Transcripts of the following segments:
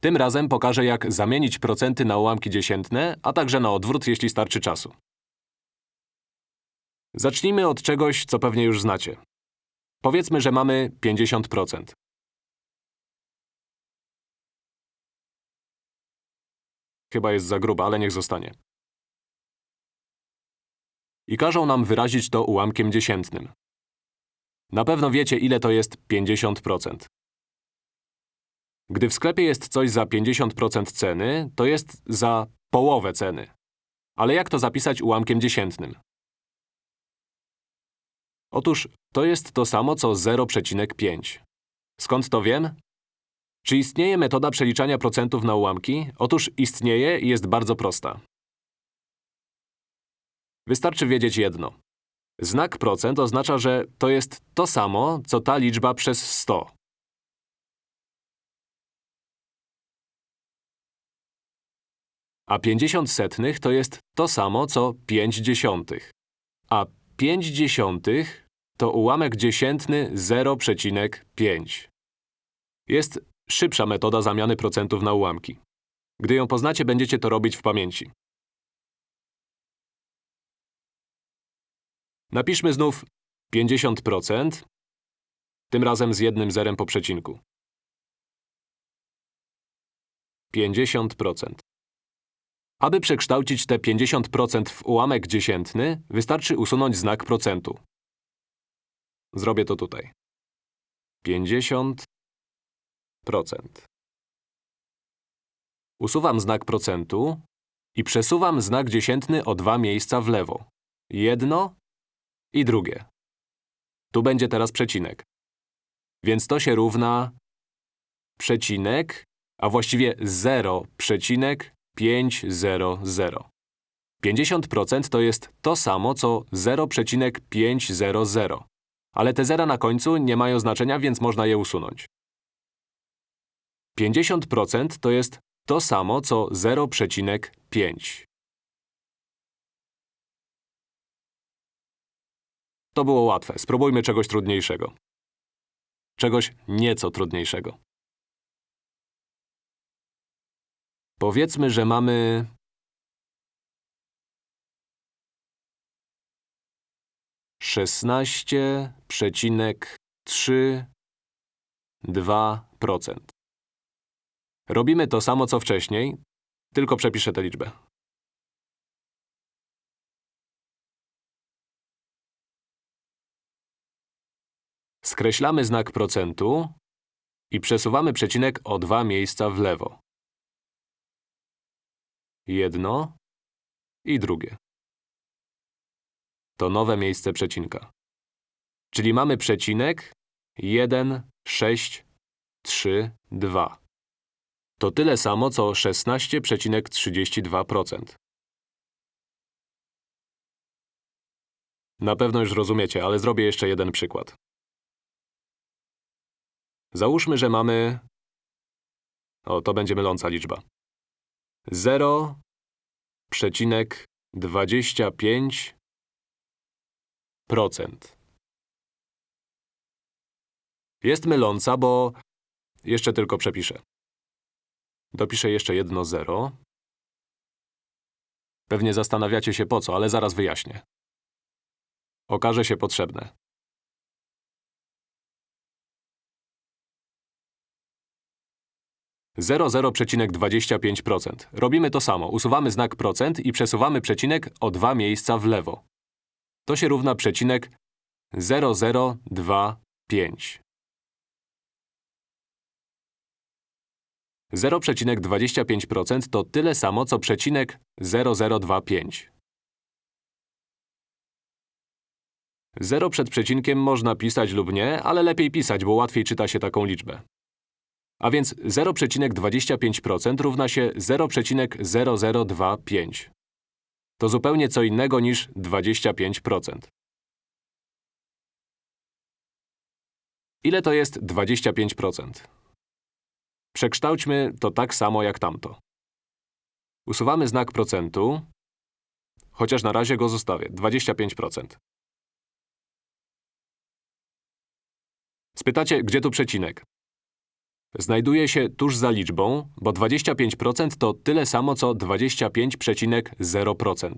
Tym razem pokażę, jak zamienić procenty na ułamki dziesiętne, a także na odwrót, jeśli starczy czasu. Zacznijmy od czegoś, co pewnie już znacie. Powiedzmy, że mamy 50%. Chyba jest za gruba, ale niech zostanie. I każą nam wyrazić to ułamkiem dziesiętnym. Na pewno wiecie, ile to jest 50%. Gdy w sklepie jest coś za 50% ceny, to jest za połowę ceny. Ale jak to zapisać ułamkiem dziesiętnym? Otóż to jest to samo co 0,5. Skąd to wiem? Czy istnieje metoda przeliczania procentów na ułamki? Otóż istnieje i jest bardzo prosta. Wystarczy wiedzieć jedno. Znak procent oznacza, że to jest to samo, co ta liczba przez 100. A 50 setnych to jest to samo, co 5 dziesiątych. A 5 dziesiątych to ułamek dziesiętny 0,5. Jest szybsza metoda zamiany procentów na ułamki. Gdy ją poznacie, będziecie to robić w pamięci. Napiszmy znów 50%, tym razem z jednym zerem po przecinku. 50%. Aby przekształcić te 50% w ułamek dziesiętny, wystarczy usunąć znak procentu. Zrobię to tutaj. 50%. Usuwam znak procentu i przesuwam znak dziesiętny o dwa miejsca w lewo. Jedno i drugie. Tu będzie teraz przecinek. Więc to się równa przecinek, a właściwie 0,500. 50% to jest to samo, co 0,500. Ale te zera na końcu nie mają znaczenia, więc można je usunąć. 50% to jest to samo, co 0,5. To było łatwe. Spróbujmy czegoś trudniejszego. Czegoś nieco trudniejszego. Powiedzmy, że mamy… Szesnaście przecinek trzy dwa procent. Robimy to samo, co wcześniej, tylko przepiszę tę liczbę. Skreślamy znak procentu i przesuwamy przecinek o dwa miejsca w lewo. Jedno i drugie. To nowe miejsce przecinka. Czyli mamy przecinek 1, 6, 3, 2. To tyle samo, co 16,32%. Na pewno już rozumiecie, ale zrobię jeszcze jeden przykład. Załóżmy, że mamy… O, to będzie myląca liczba. 0,25% Jest myląca, bo… Jeszcze tylko przepiszę. Dopiszę jeszcze jedno zero. Pewnie zastanawiacie się po co, ale zaraz wyjaśnię. Okaże się potrzebne. Zero zero przecinek dwadzieścia pięć procent. Robimy to samo. Usuwamy znak procent i przesuwamy przecinek o dwa miejsca w lewo. To się równa przecinek 0025. 0,25% to tyle samo, co przecinek 0025. 0 przed przecinkiem można pisać lub nie, ale lepiej pisać, bo łatwiej czyta się taką liczbę. A więc 0,25% równa się 0,0025. To zupełnie co innego niż 25%. Ile to jest 25%? Przekształćmy to tak samo jak tamto. Usuwamy znak procentu, chociaż na razie go zostawię. 25%. Spytacie, gdzie tu przecinek? Znajduje się tuż za liczbą, bo 25% to tyle samo co 25,0%.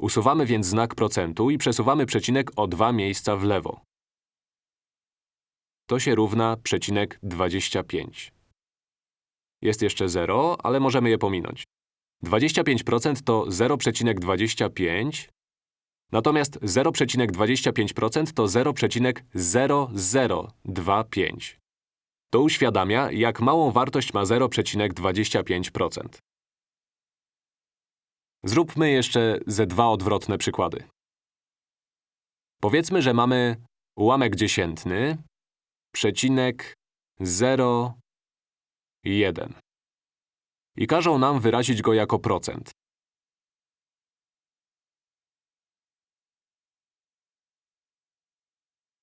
Usuwamy więc znak procentu i przesuwamy przecinek o dwa miejsca w lewo. To się równa przecinek 25. Jest jeszcze 0, ale możemy je pominąć. 25% to 0,25, natomiast 0,25% to 0,0025. To uświadamia, jak małą wartość ma 0,25%. Zróbmy jeszcze ze dwa odwrotne przykłady. Powiedzmy, że mamy ułamek dziesiętny, przecinek 0, 1. I każą nam wyrazić go jako procent.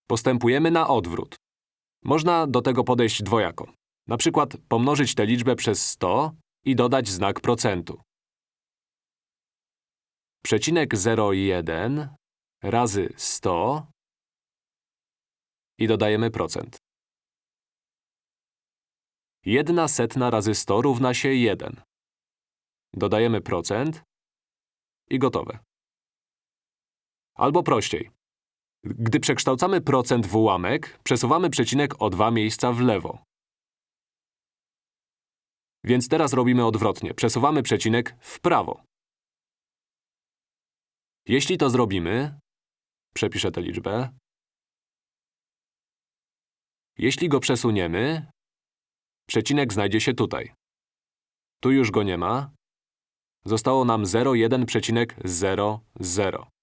Postępujemy na odwrót. Można do tego podejść dwojako. Na przykład pomnożyć tę liczbę przez 100 i dodać znak procentu. Przecinek 0,1 razy 100 i dodajemy procent. 1 setna razy 100 równa się 1. Dodajemy procent i gotowe. Albo prościej. Gdy przekształcamy procent w ułamek, przesuwamy przecinek o dwa miejsca w lewo. Więc teraz robimy odwrotnie. Przesuwamy przecinek w prawo. Jeśli to zrobimy, przepiszę tę liczbę. Jeśli go przesuniemy, przecinek znajdzie się tutaj. Tu już go nie ma. Zostało nam 0,1,00.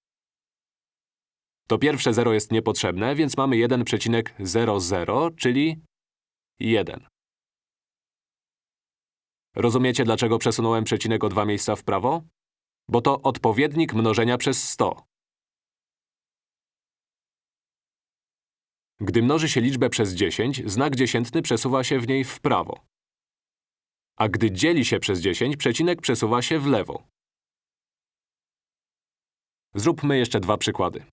To pierwsze 0 jest niepotrzebne, więc mamy 1,00, czyli 1. Rozumiecie, dlaczego przesunąłem przecinek o dwa miejsca w prawo? Bo to odpowiednik mnożenia przez 100. Gdy mnoży się liczbę przez 10, znak dziesiętny przesuwa się w niej w prawo. A gdy dzieli się przez 10, przecinek przesuwa się w lewo. Zróbmy jeszcze dwa przykłady.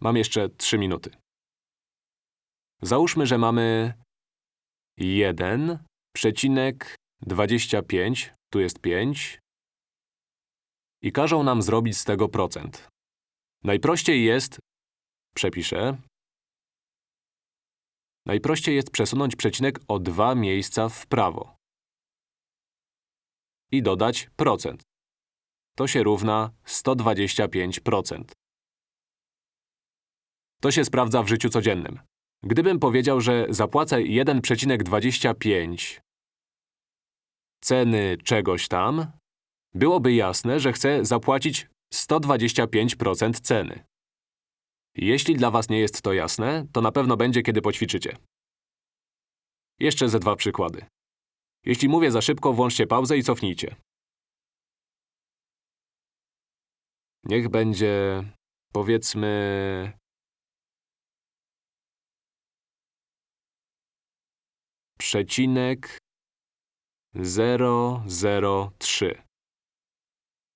Mam jeszcze 3 minuty. Załóżmy, że mamy 1,25, tu jest 5 i każą nam zrobić z tego procent. Najprościej jest, przepiszę, najprościej jest przesunąć przecinek o dwa miejsca w prawo i dodać procent. To się równa 125%. To się sprawdza w życiu codziennym. Gdybym powiedział, że zapłacę 1,25 ceny czegoś tam, byłoby jasne, że chcę zapłacić 125% ceny. Jeśli dla was nie jest to jasne, to na pewno będzie, kiedy poćwiczycie. Jeszcze ze dwa przykłady. Jeśli mówię za szybko, włączcie pauzę i cofnijcie. Niech będzie, powiedzmy, przecinek 003.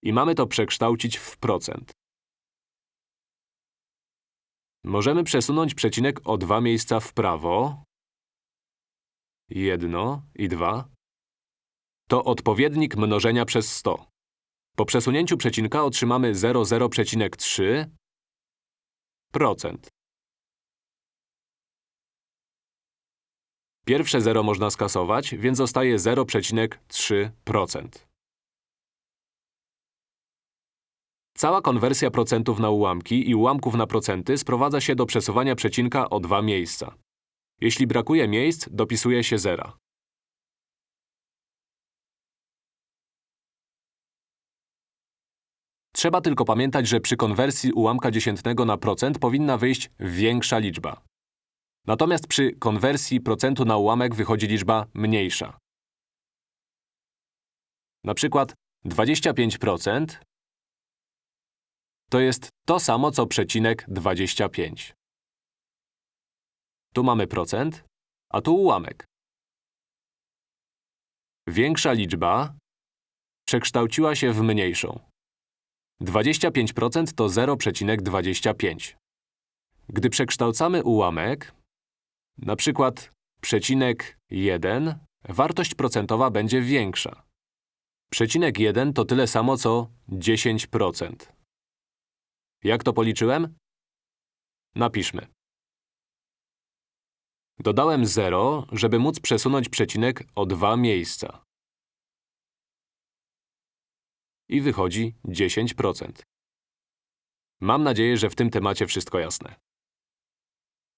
I mamy to przekształcić w procent. Możemy przesunąć przecinek o dwa miejsca w prawo. Jedno i dwa. To odpowiednik mnożenia przez 100. Po przesunięciu przecinka otrzymamy 00,3 Pierwsze 0 można skasować, więc zostaje 0,3%. Cała konwersja procentów na ułamki i ułamków na procenty sprowadza się do przesuwania przecinka o dwa miejsca. Jeśli brakuje miejsc, dopisuje się zera. Trzeba tylko pamiętać, że przy konwersji ułamka dziesiętnego na procent powinna wyjść większa liczba. Natomiast przy konwersji procentu na ułamek wychodzi liczba mniejsza. Na przykład 25% to jest to samo co przecinek 25. Tu mamy procent, a tu ułamek. Większa liczba przekształciła się w mniejszą. 25% to 0,25. Gdy przekształcamy ułamek, na przykład przecinek 1, wartość procentowa będzie większa. Przecinek 1 to tyle samo co 10%. Jak to policzyłem? Napiszmy. Dodałem 0, żeby móc przesunąć przecinek o dwa miejsca. I wychodzi 10%. Mam nadzieję, że w tym temacie wszystko jasne.